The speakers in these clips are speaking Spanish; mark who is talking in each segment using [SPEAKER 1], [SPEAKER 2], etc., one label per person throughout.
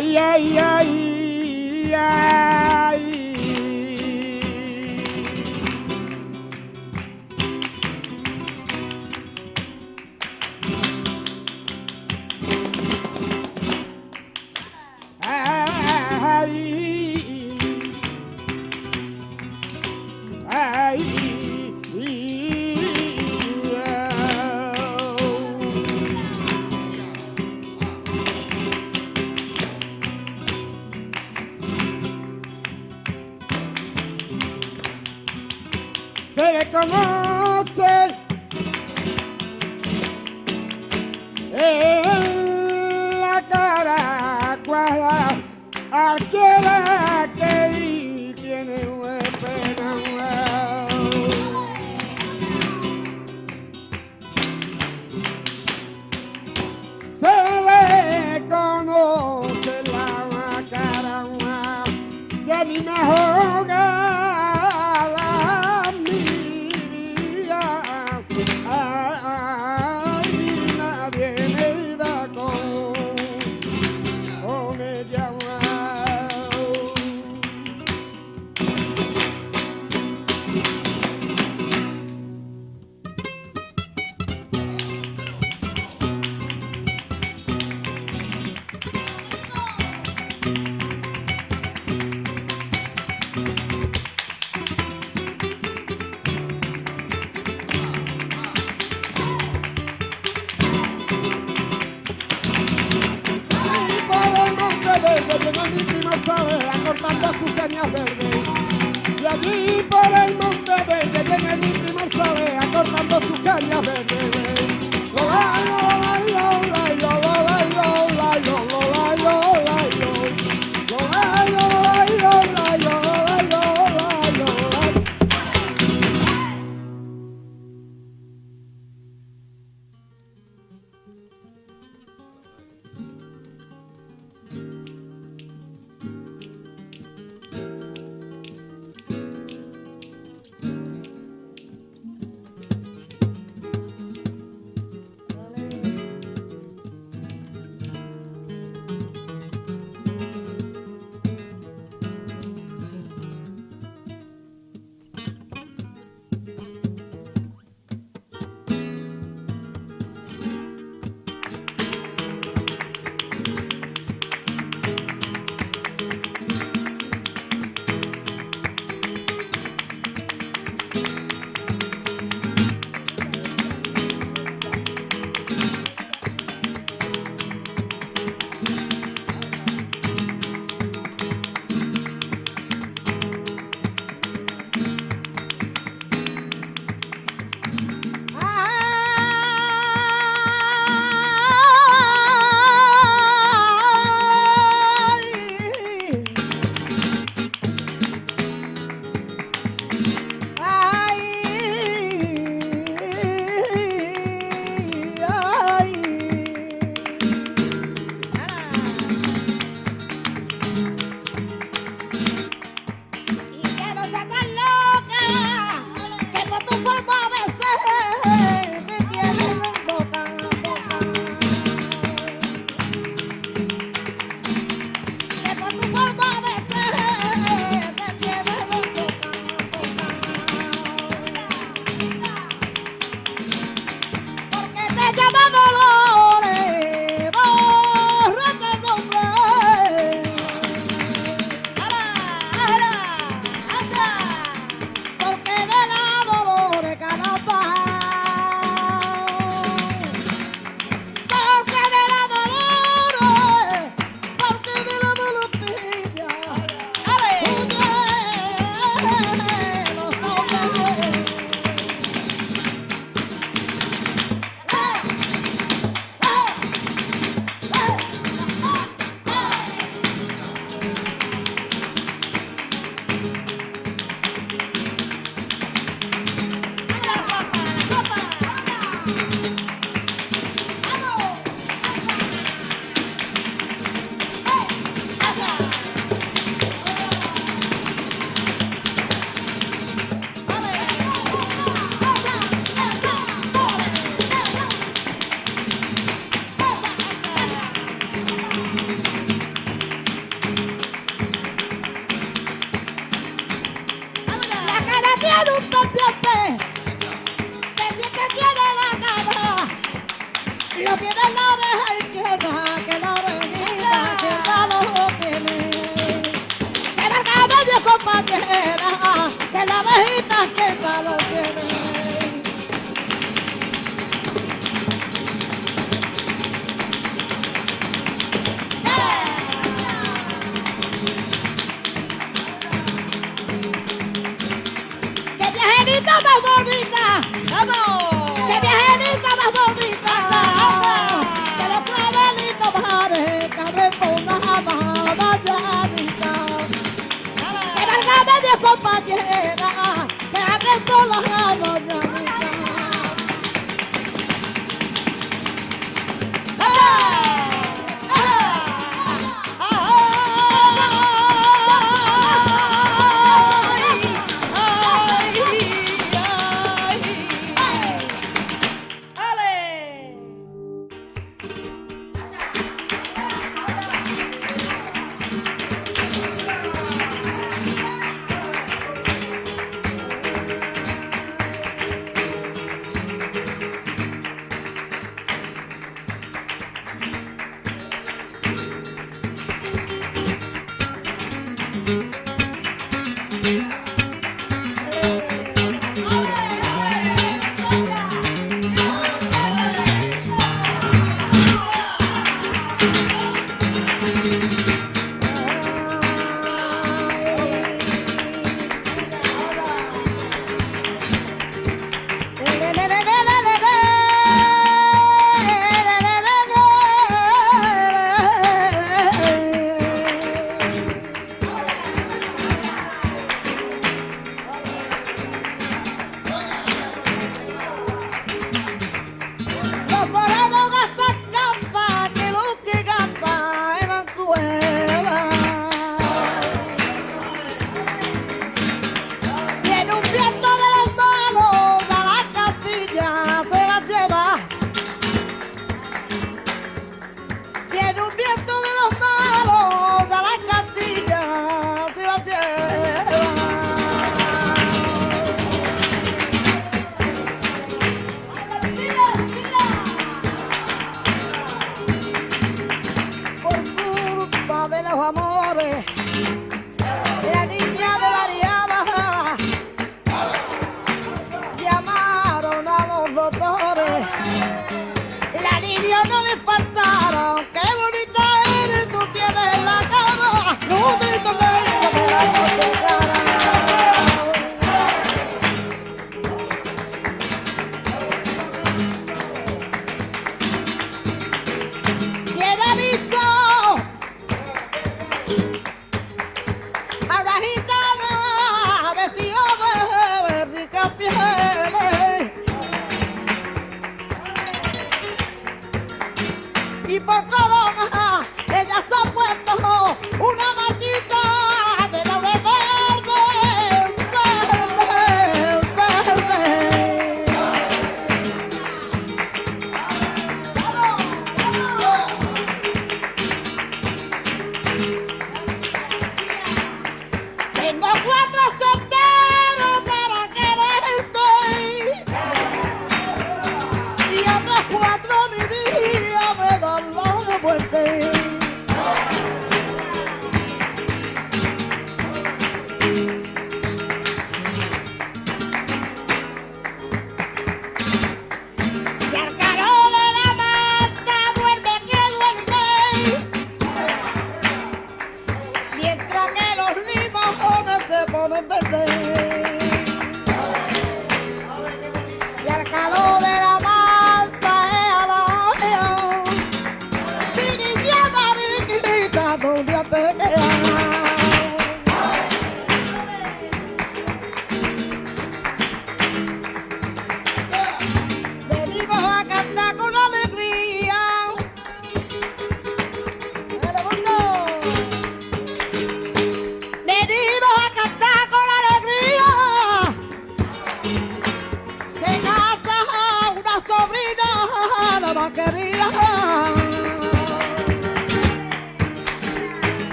[SPEAKER 1] yeah, yeah. quiero un que tiene la cara, lo tiene la
[SPEAKER 2] oreja izquierda.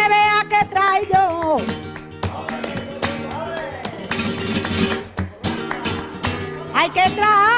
[SPEAKER 2] Me vea que trae yo. Ay, que trae